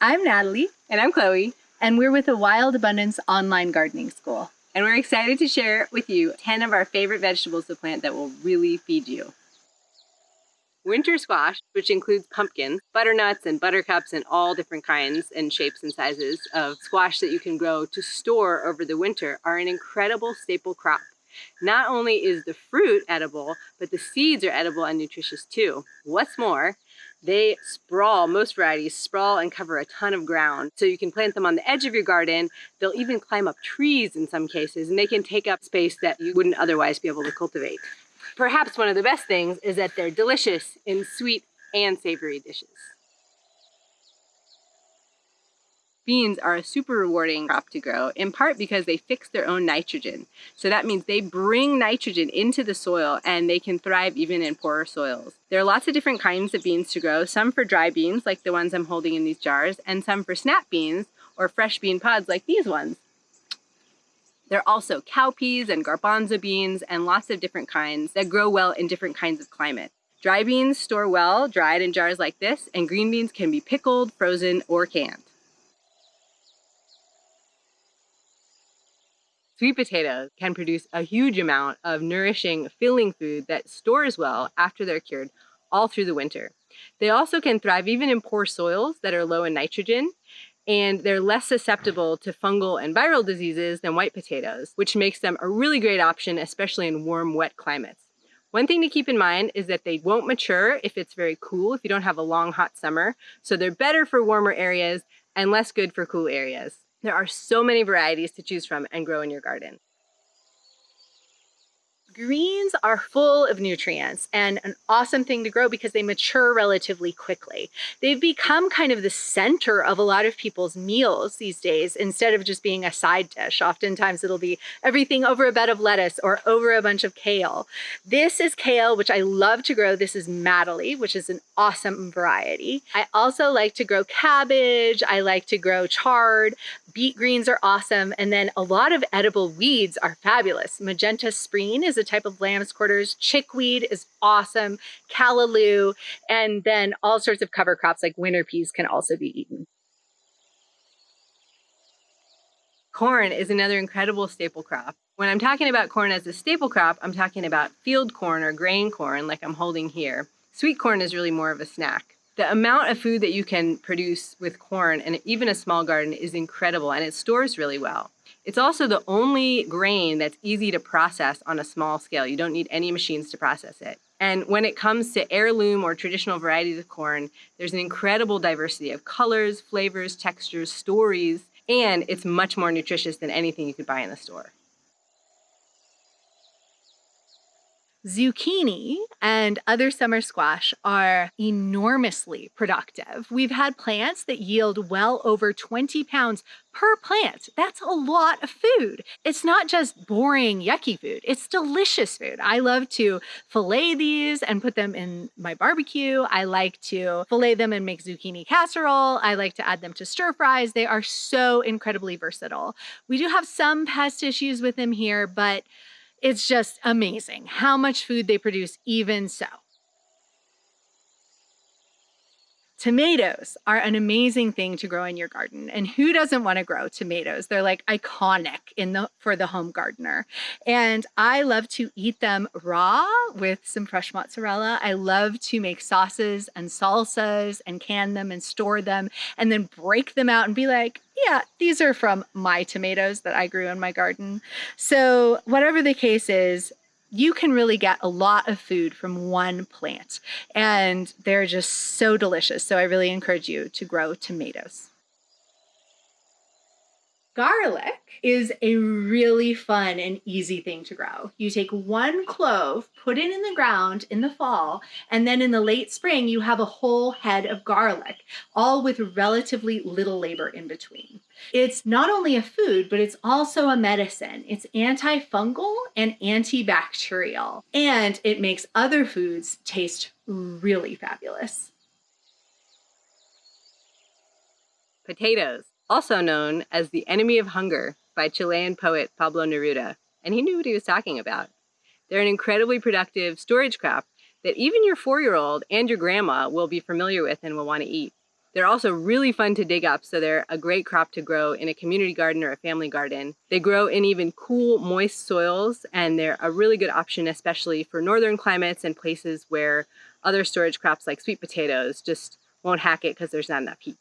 I'm Natalie. And I'm Chloe. And we're with the Wild Abundance Online Gardening School. And we're excited to share with you 10 of our favorite vegetables to plant that will really feed you. Winter squash, which includes pumpkins, butternuts, and buttercups, and all different kinds and shapes and sizes of squash that you can grow to store over the winter, are an incredible staple crop. Not only is the fruit edible, but the seeds are edible and nutritious too. What's more, they sprawl, most varieties sprawl and cover a ton of ground. So you can plant them on the edge of your garden. They'll even climb up trees in some cases, and they can take up space that you wouldn't otherwise be able to cultivate. Perhaps one of the best things is that they're delicious in sweet and savory dishes. Beans are a super rewarding crop to grow, in part because they fix their own nitrogen. So that means they bring nitrogen into the soil and they can thrive even in poorer soils. There are lots of different kinds of beans to grow, some for dry beans, like the ones I'm holding in these jars, and some for snap beans, or fresh bean pods like these ones. There are also cowpeas and garbanzo beans and lots of different kinds that grow well in different kinds of climate. Dry beans store well, dried in jars like this, and green beans can be pickled, frozen, or canned. Sweet potatoes can produce a huge amount of nourishing, filling food that stores well after they're cured all through the winter. They also can thrive even in poor soils that are low in nitrogen, and they're less susceptible to fungal and viral diseases than white potatoes, which makes them a really great option, especially in warm, wet climates. One thing to keep in mind is that they won't mature if it's very cool, if you don't have a long, hot summer. So they're better for warmer areas and less good for cool areas. There are so many varieties to choose from and grow in your garden. Greens are full of nutrients and an awesome thing to grow because they mature relatively quickly. They've become kind of the center of a lot of people's meals these days instead of just being a side dish. Oftentimes it'll be everything over a bed of lettuce or over a bunch of kale. This is kale, which I love to grow. This is Madeley, which is an awesome variety. I also like to grow cabbage. I like to grow chard. Beet greens are awesome. And then a lot of edible weeds are fabulous. Magenta spreen is a type of lamb's quarters. Chickweed is awesome. Callaloo. And then all sorts of cover crops like winter peas can also be eaten. Corn is another incredible staple crop. When I'm talking about corn as a staple crop, I'm talking about field corn or grain corn like I'm holding here. Sweet corn is really more of a snack. The amount of food that you can produce with corn and even a small garden is incredible and it stores really well. It's also the only grain that's easy to process on a small scale. You don't need any machines to process it. And when it comes to heirloom or traditional varieties of corn, there's an incredible diversity of colors, flavors, textures, stories, and it's much more nutritious than anything you could buy in the store. Zucchini and other summer squash are enormously productive. We've had plants that yield well over 20 pounds per plant. That's a lot of food. It's not just boring, yucky food. It's delicious food. I love to fillet these and put them in my barbecue. I like to fillet them and make zucchini casserole. I like to add them to stir fries. They are so incredibly versatile. We do have some pest issues with them here, but it's just amazing how much food they produce even so. Tomatoes are an amazing thing to grow in your garden. And who doesn't want to grow tomatoes? They're like iconic in the for the home gardener. And I love to eat them raw with some fresh mozzarella. I love to make sauces and salsas and can them and store them and then break them out and be like, yeah, these are from my tomatoes that I grew in my garden. So whatever the case is, you can really get a lot of food from one plant and they're just so delicious. So I really encourage you to grow tomatoes. Garlic is a really fun and easy thing to grow. You take one clove, put it in the ground in the fall, and then in the late spring, you have a whole head of garlic, all with relatively little labor in between. It's not only a food, but it's also a medicine. It's antifungal and antibacterial, and it makes other foods taste really fabulous. Potatoes also known as The Enemy of Hunger by Chilean poet Pablo Neruda, and he knew what he was talking about. They're an incredibly productive storage crop that even your four-year-old and your grandma will be familiar with and will want to eat. They're also really fun to dig up, so they're a great crop to grow in a community garden or a family garden. They grow in even cool, moist soils, and they're a really good option, especially for northern climates and places where other storage crops like sweet potatoes just won't hack it because there's not enough heat.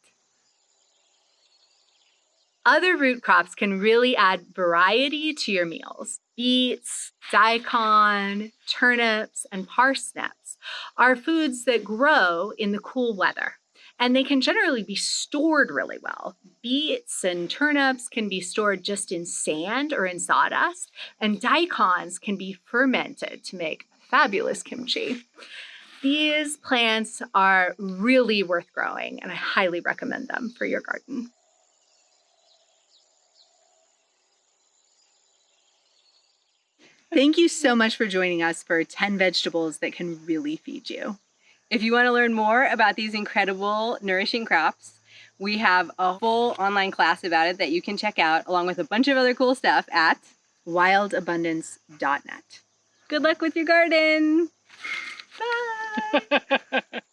Other root crops can really add variety to your meals. Beets, daikon, turnips, and parsnips are foods that grow in the cool weather and they can generally be stored really well. Beets and turnips can be stored just in sand or in sawdust, and daikons can be fermented to make fabulous kimchi. These plants are really worth growing, and I highly recommend them for your garden. Thank you so much for joining us for 10 vegetables that can really feed you. If you want to learn more about these incredible nourishing crops, we have a full online class about it that you can check out along with a bunch of other cool stuff at wildabundance.net. Good luck with your garden. Bye.